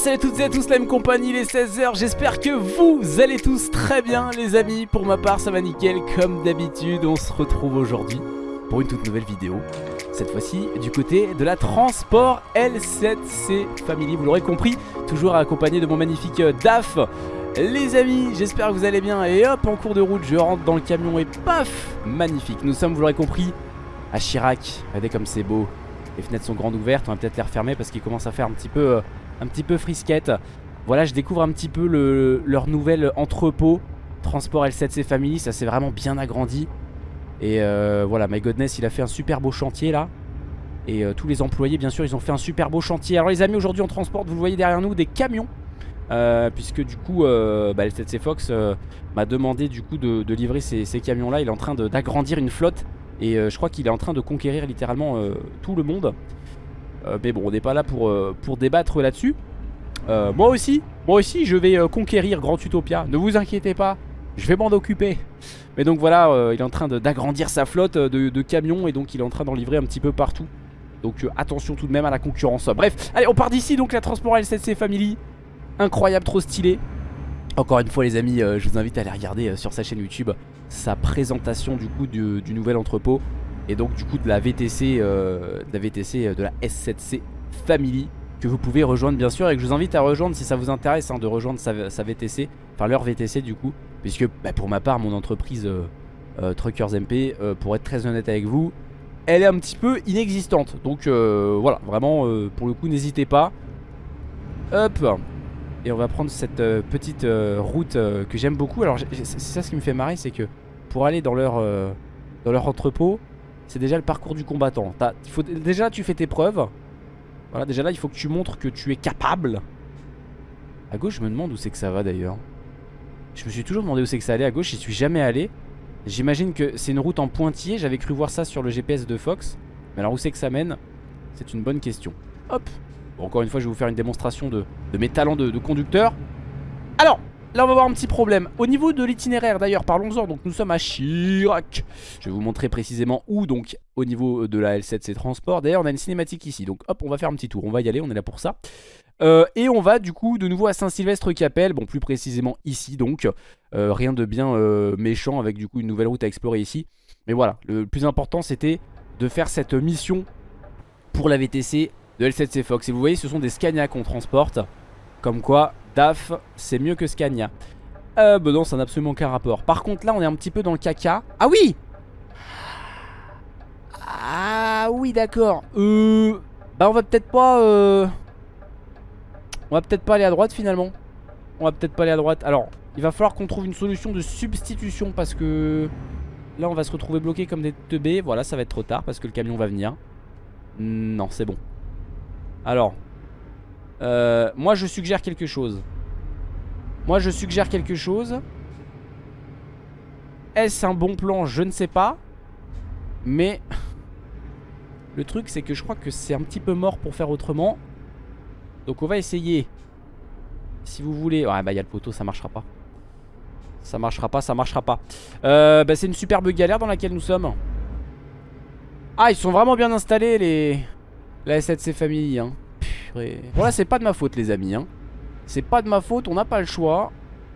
salut à toutes et à tous, la même compagnie, les 16h J'espère que vous allez tous très bien les amis. Pour ma part ça va nickel, comme d'habitude On se retrouve aujourd'hui pour une toute nouvelle vidéo. Cette fois-ci du côté de la Transport L7C Family. Vous l'aurez compris, toujours accompagné de mon magnifique euh, DAF. Les amis, j'espère que vous allez bien. Et hop, en cours de route, je rentre dans le camion et paf Magnifique, nous sommes, vous l'aurez compris, à Chirac Regardez comme c'est beau. Les fenêtres sont grandes ouvertes, on va peut-être les refermer parce qu'il commence à faire un petit peu... Euh, un petit peu frisquette. Voilà, je découvre un petit peu le, leur nouvel entrepôt. Transport L7C Family, ça s'est vraiment bien agrandi. Et euh, voilà, My Godness, il a fait un super beau chantier là. Et euh, tous les employés, bien sûr, ils ont fait un super beau chantier. Alors les amis, aujourd'hui on transporte, vous voyez derrière nous, des camions. Euh, puisque du coup, bah, L7C Fox m'a demandé du coup de, livrer ces, ces camions là. Il est en train d'agrandir une flotte. Et je crois qu'il est en train de conquérir littéralement tout le monde. Euh, mais bon on n'est pas là pour, euh, débattre là-dessus. Euh, Moi aussi Moi aussi je vais conquérir Grand Utopia. Ne vous inquiétez pas Je vais m'en occuper. Mais donc voilà il est en train d'agrandir sa flotte de, camions Et donc il est en train d'en livrer un petit peu partout. Donc attention tout de même à la concurrence. Bref allez on part d'ici donc la Transport L7C Family. Incroyable trop stylé. Encore une fois les amis, je vous invite à aller regarder sur sa chaîne YouTube sa présentation du coup du nouvel entrepôt et donc du coup de la VTC, euh, de la VTC euh, de la S7C Family que vous pouvez rejoindre bien sûr et que je vous invite à rejoindre si ça vous intéresse hein, de rejoindre sa, VTC, enfin leur VTC du coup, puisque bah, pour ma part mon entreprise euh, Truckers MP, pour être très honnête avec vous, elle est un petit peu inexistante. Donc voilà, vraiment pour le coup n'hésitez pas. Hop Et on va prendre cette petite route que j'aime beaucoup. Alors c'est ça ce qui me fait marrer, c'est que pour aller dans leur, dans leur entrepôt, c'est déjà le parcours du combattant. il faut, déjà, tu fais tes preuves. Voilà, déjà là, il faut que tu montres que tu es capable. À gauche, je me demande où c'est que ça va d'ailleurs. Je me suis toujours demandé où c'est que ça allait. À gauche, j'y suis jamais allé. J'imagine que c'est une route en pointillé. J'avais cru voir ça sur le GPS de Fox. Mais alors où c'est que ça mène? C'est une bonne question. Hop. encore une fois, je vais vous faire une démonstration de, mes talents de conducteur. Alors, Là on va voir un petit problème. Au niveau de l'itinéraire d'ailleurs parlons-en. Donc nous sommes à Chirac. Je vais vous montrer précisément où Donc au niveau de la L7C Transport D'ailleurs on a une cinématique ici. Donc hop on va faire un petit tour. On va y aller on est là pour ça. Euh, Et on va du coup de nouveau à Saint-Sylvestre-Capelle Bon plus précisément ici donc. Euh, Rien de bien euh, méchant avec du coup une nouvelle route à explorer ici. Mais voilà. Le plus important c'était de faire cette mission Pour la VTC de L7C Fox. Et vous voyez ce sont des Scania qu'on transporte. Comme quoi DAF, c'est mieux que Scania. Euh, bah non, ça n'a absolument aucun rapport. Par contre, là, on est un petit peu dans le caca. Ah oui Ah oui, d'accord. Euh... Bah, on va peut-être pas... Euh... On va peut-être pas aller à droite, finalement. On va peut-être pas aller à droite. Alors, il va falloir qu'on trouve une solution de substitution parce que... Là, on va se retrouver bloqué comme des teubés. Voilà, ça va être trop tard parce que le camion va venir. Non, c'est bon. Alors, euh, moi je suggère quelque chose. Moi je suggère quelque chose. Est-ce un bon plan? Je ne sais pas. Mais Le truc c'est que je crois que c'est un petit peu mort pour faire autrement. Donc on va essayer. Si vous voulez. Ouais bah il y a le poteau ça marchera pas. Ça marchera pas ça marchera pas. Euh, bah, C'est une superbe galère dans laquelle nous sommes. Ah ils sont vraiment bien installés les La S7C famille hein Bon là c'est pas de ma faute les amis hein. C'est pas de ma faute, on n'a pas le choix.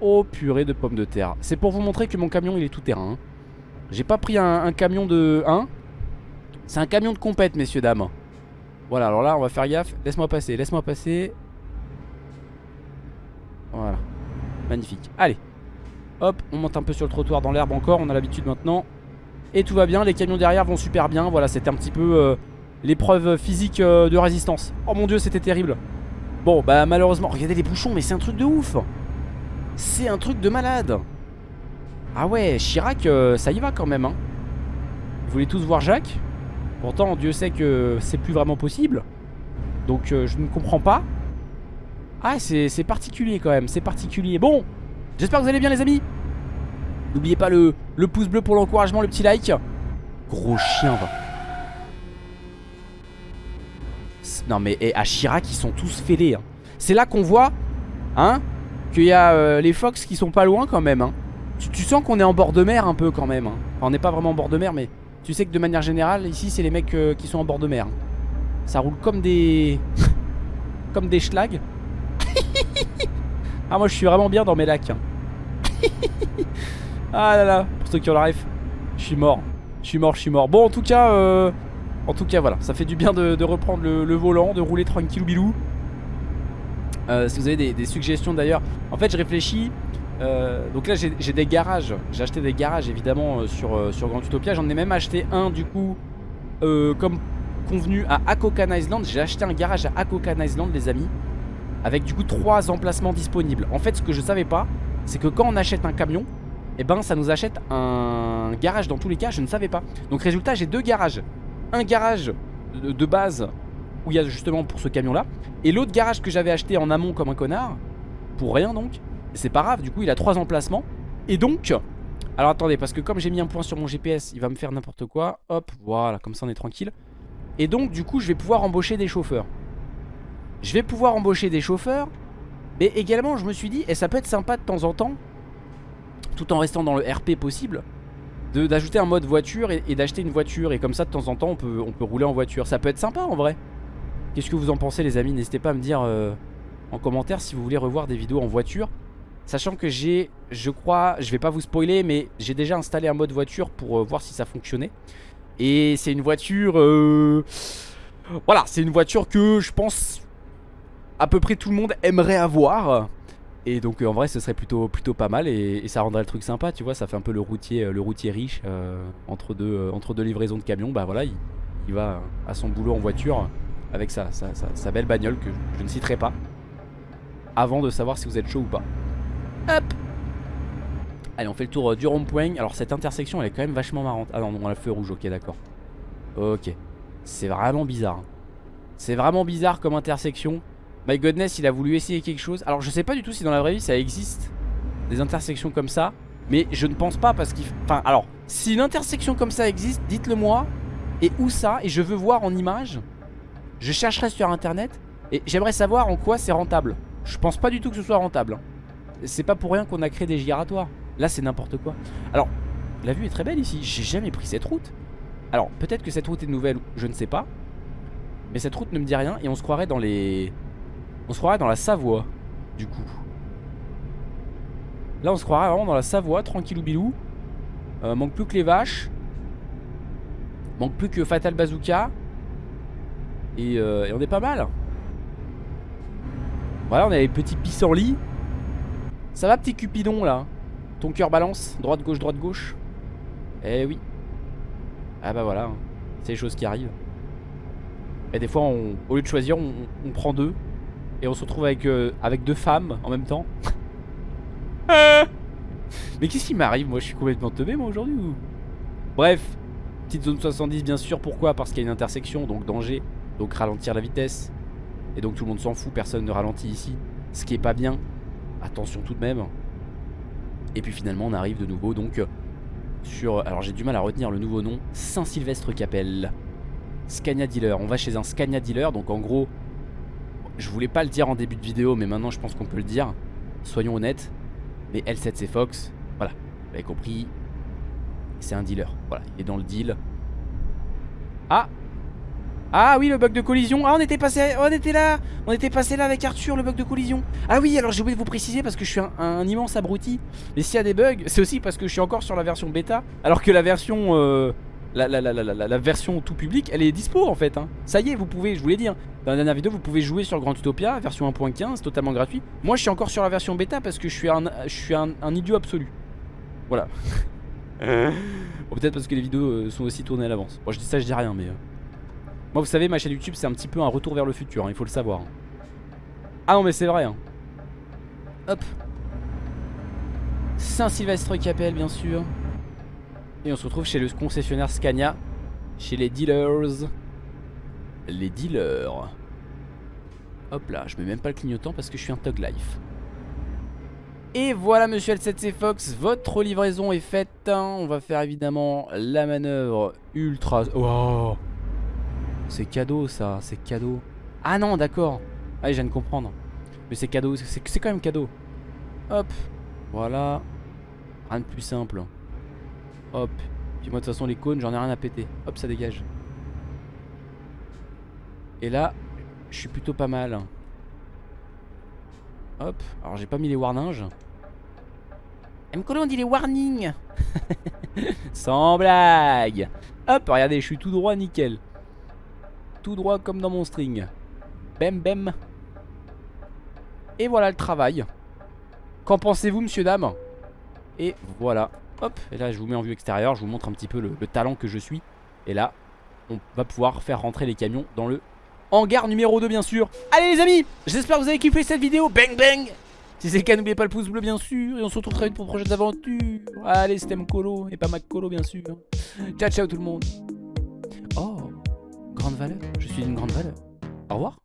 Oh purée de pommes de terre. C'est pour vous montrer que mon camion il est tout terrain hein. J'ai pas pris un, camion de 1 C'est un camion de compète messieurs dames. Voilà alors là on va faire gaffe. Laisse-moi passer, laisse-moi passer. Voilà. Magnifique, allez. Hop, on monte un peu sur le trottoir dans l'herbe encore On a l'habitude maintenant. Et tout va bien, les camions derrière vont super bien. Voilà c'était un petit peu... Euh, l'épreuve physique euh, de résistance. Oh mon dieu, c'était terrible. Bon, bah malheureusement, regardez les bouchons, mais c'est un truc de ouf. C'est un truc de malade. Ah ouais, Chirac, euh, ça y va quand même. Hein. Vous voulez tous voir Jacques? Pourtant, Dieu sait que c'est plus vraiment possible. Donc, euh, je ne comprends pas. Ah, c'est particulier quand même, c'est particulier. Bon, j'espère que vous allez bien les amis. N'oubliez pas le, le pouce bleu pour l'encouragement, le petit like. Gros chien, va. Non mais à Chirac ils sont tous fêlés hein. C'est là qu'on voit Hein Qu'il y a euh, les Fox qui sont pas loin quand même hein. tu, sens qu'on est en bord de mer un peu quand même hein. on n'est pas vraiment en bord de mer mais Tu sais que de manière générale ici c'est les mecs euh, qui sont en bord de mer Ça roule comme des Comme des schlags Ah moi je suis vraiment bien dans mes lacs. Ah là là, pour ceux qui ont la ref, je suis mort. Je suis mort, je suis mort. Bon en tout cas, euh, en tout cas voilà, ça fait du bien de, reprendre le, volant, de rouler tranquille bilou. Euh, si vous avez des, suggestions d'ailleurs, en fait je réfléchis. Euh, donc là j'ai des garages, j'ai acheté des garages évidemment sur, sur Grand Utopia. J'en ai même acheté un du coup comme convenu à Akokan Island. J'ai acheté un garage à Akokan Island les amis. Avec du coup trois emplacements disponibles. En fait ce que je savais pas, c'est que quand on achète un camion, et eh ben ça nous achète un garage dans tous les cas, je ne savais pas. Donc résultat, j'ai deux garages. Un garage de, base où il y a justement pour ce camion là, et l'autre garage que j'avais acheté en amont comme un connard, pour rien donc. C'est pas grave, du coup il a trois emplacements. Et donc, alors attendez, parce que comme j'ai mis un point sur mon GPS, il va me faire n'importe quoi. Hop, voilà, comme ça on est tranquille. Et donc du coup je vais pouvoir embaucher des chauffeurs. Je vais pouvoir embaucher des chauffeurs mais également je me suis dit, et ça peut être sympa de temps en temps, tout en restant dans le RP possible, d'ajouter un mode voiture et, d'acheter une voiture. Et comme ça de temps en temps on peut, rouler en voiture. Ça peut être sympa en vrai. Qu'est-ce que vous en pensez les amis? N'hésitez pas à me dire euh, en commentaire si vous voulez revoir des vidéos en voiture. Sachant que j'ai, je crois, je vais pas vous spoiler, mais j'ai déjà installé un mode voiture pour euh, voir si ça fonctionnait. Et c'est une voiture... Euh, voilà, c'est une voiture que je pense à peu près tout le monde aimerait avoir. Et donc en vrai ce serait plutôt, plutôt pas mal et, ça rendrait le truc sympa tu vois ça fait un peu le routier, euh, le routier riche euh, entre, deux, euh, entre deux livraisons de camions. Bah voilà il, va à son boulot en voiture avec sa, sa, belle bagnole que je ne citerai pas Avant de savoir si vous êtes chaud ou pas. Hop. Allez on fait le tour du rond-point. Alors cette intersection elle est quand même vachement marrante. Ah non on a le feu rouge ok d'accord. Ok. C'est vraiment bizarre C'est vraiment bizarre comme intersection My Godness il a voulu essayer quelque chose. Alors je sais pas du tout si dans la vraie vie ça existe Des intersections comme ça Mais je ne pense pas parce qu'il... Enfin alors Si une intersection comme ça existe Dites-le moi Et où ça Et je veux voir en image Je chercherai sur internet Et j'aimerais savoir en quoi c'est rentable. Je pense pas du tout que ce soit rentable hein. C'est pas pour rien qu'on a créé des giratoires. Là c'est n'importe quoi. Alors la vue est très belle ici. J'ai jamais pris cette route. Alors peut-être que cette route est nouvelle Je ne sais pas. Mais cette route ne me dit rien Et on se croirait dans les on se croirait dans la Savoie, du coup. Là, on se croirait vraiment dans la Savoie, tranquillou bilou. Euh, manque plus que les vaches. Manque plus que Fatal Bazooka. Et, euh, on est pas mal. Voilà, on a les petits pissenlits. Ça va, petit Cupidon, là? Ton cœur balance, droite-gauche, droite-gauche. Eh oui. Ah bah voilà, hein. c'est les choses qui arrivent. Et des fois, au lieu de choisir, on prend deux. Et on se retrouve avec, euh, avec deux femmes en même temps. Mais qu'est-ce qui m'arrive Moi? Je suis complètement teubé moi aujourd'hui ou... Bref, petite zone 70 bien sûr. Pourquoi? Parce qu'il y a une intersection, donc danger. Donc ralentir la vitesse. Et donc tout le monde s'en fout, personne ne ralentit ici. Ce qui est pas bien. Attention tout de même. Et puis finalement on arrive de nouveau donc euh, sur... Alors j'ai du mal à retenir le nouveau nom. Saint-Sylvestre Capelle. Scania Dealer. On va chez un Scania Dealer. Donc en gros je voulais pas le dire en début de vidéo, mais maintenant je pense qu'on peut le dire. Soyons honnêtes. Mais L7C Fox, voilà, vous avez compris, c'est un dealer. Voilà, il est dans le deal. Ah Ah oui, le bug de collision. Ah, on était passé, on était là, on était passé là avec Arthur, le bug de collision. Ah oui, alors j'ai oublié de vous préciser parce que je suis un, immense abruti. Mais s'il y a des bugs, c'est aussi parce que je suis encore sur la version bêta, alors que la version euh, la, la, la, la, version tout public, elle est dispo en fait. Hein. Ça y est, vous pouvez, je vous l'ai dit, hein. dans la dernière vidéo, vous pouvez jouer sur Grand Utopia, version 1.15, totalement gratuit. Moi, je suis encore sur la version bêta parce que je suis un, je suis un, idiot absolu. Voilà. Peut-être parce que les vidéos euh, sont aussi tournées à l'avance. Bon, je dis ça, je dis rien, mais... Euh. Moi, vous savez, ma chaîne YouTube, c'est un petit peu un retour vers le futur, hein, il faut le savoir. Ah non, mais c'est vrai. Hop. Saint-Sylvestre Capelle, bien sûr. Et on se retrouve chez le concessionnaire Scania Chez les dealers. Les dealers. Hop là, je mets même pas le clignotant parce que je suis un Tug Life. Et voilà monsieur L7C Fox, votre livraison est faite On va faire évidemment la manœuvre ultra... Oh C'est cadeau ça, c'est cadeau. Ah non d'accord. Ah je viens de comprendre. Mais c'est cadeau, c'est quand même cadeau. Hop, voilà. Rien de plus simple Hop. Puis moi de toute façon les cônes j'en ai rien à péter. Hop ça dégage. Et là je suis plutôt pas mal. Hop, alors j'ai pas mis les warnings. Mcolo on dit les warnings Sans blague Hop, regardez, je suis tout droit, nickel. Tout droit comme dans mon string. Bem, bem. Et voilà le travail. Qu'en pensez-vous, monsieur, dame? Et voilà. Hop, et là, je vous mets en vue extérieure. Je vous montre un petit peu le, le talent que je suis. Et là, on va pouvoir faire rentrer les camions dans le hangar numéro 2, bien sûr. Allez, les amis, j'espère que vous avez kiffé cette vidéo. Bang, bang si c'est le cas, n'oubliez pas le pouce bleu, bien sûr. Et on se retrouve très vite pour de prochaines aventures. Allez, c'était Colo et pas Colo, bien sûr. Ciao, ciao tout le monde. Oh, grande valeur. Je suis d'une grande valeur. Au revoir.